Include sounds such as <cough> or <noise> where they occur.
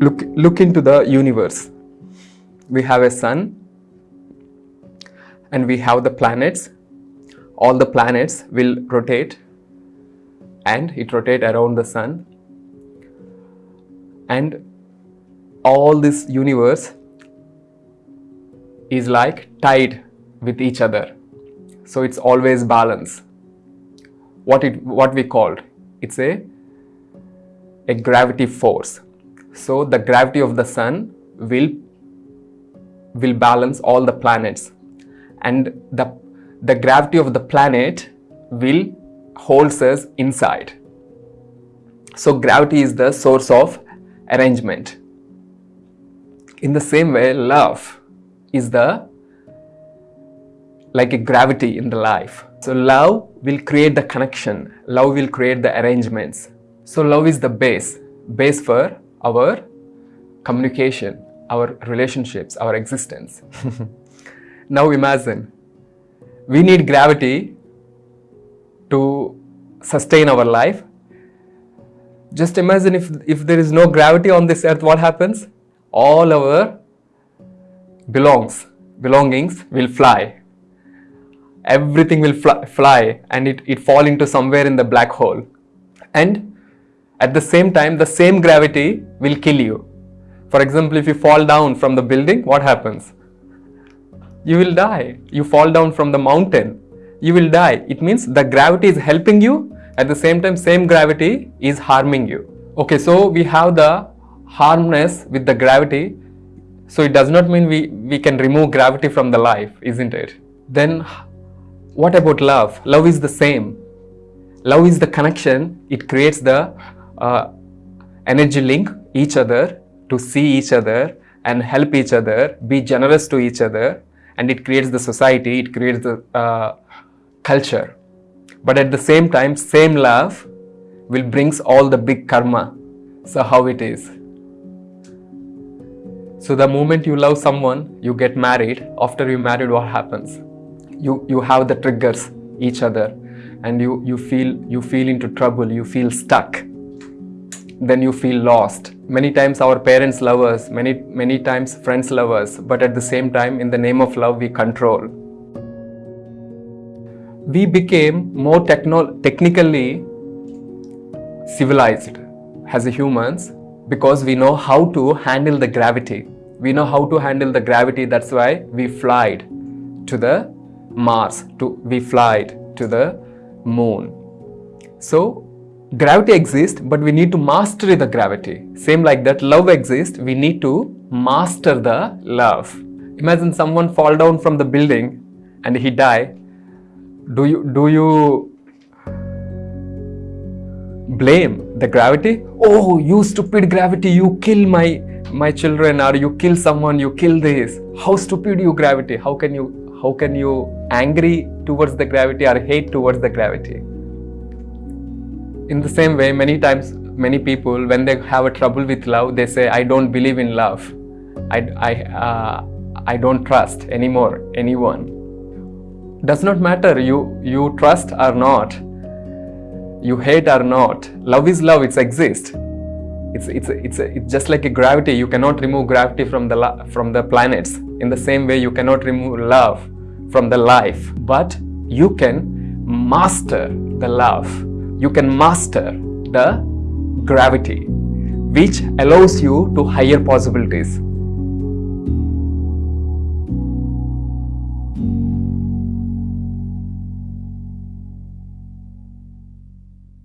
look, look into the universe. We have a sun and we have the planets. All the planets will rotate and it rotate around the sun. And all this universe is like tied with each other. So it's always balance. What it what we called it's a a gravity force. So the gravity of the sun will will balance all the planets and the the gravity of the planet will holds us inside. So gravity is the source of arrangement. In the same way, love is the like a gravity in the life. So love will create the connection. Love will create the arrangements. So love is the base, base for our communication, our relationships, our existence. <laughs> now imagine, we need gravity to sustain our life. Just imagine if, if there is no gravity on this earth, what happens? All our belongs, belongings will fly. Everything will fly, fly and it, it fall into somewhere in the black hole. And at the same time, the same gravity will kill you. For example, if you fall down from the building, what happens? You will die. You fall down from the mountain, you will die. It means the gravity is helping you, at the same time, same gravity is harming you. Okay, so we have the harmness with the gravity. So it does not mean we, we can remove gravity from the life, isn't it? Then what about love? Love is the same. Love is the connection. It creates the uh, energy link each other to see each other and help each other, be generous to each other, and it creates the society, it creates the uh, culture. But at the same time, same love will brings all the big karma. So how it is? So the moment you love someone, you get married. After you married, what happens? You you have the triggers each other, and you you feel you feel into trouble. You feel stuck. Then you feel lost. Many times our parents love us. Many many times friends love us. But at the same time, in the name of love, we control. We became more technically civilized as humans because we know how to handle the gravity. We know how to handle the gravity. That's why we flied to the Mars. To we flied to the moon. So gravity exists, but we need to master the gravity. Same like that, love exists. We need to master the love. Imagine someone fall down from the building and he die. Do you do you blame the gravity oh you stupid gravity you kill my my children or you kill someone you kill this how stupid you gravity how can you how can you angry towards the gravity or hate towards the gravity in the same way many times many people when they have a trouble with love they say i don't believe in love. I i uh, i don't trust anymore anyone. Does not matter you you trust or not you hate or not love is love it exists. It's it's it's, it's just like a gravity you cannot remove gravity from the from the planets. In the same way you cannot remove love from the life. But you can master the love you can master the gravity which allows you to higher possibilities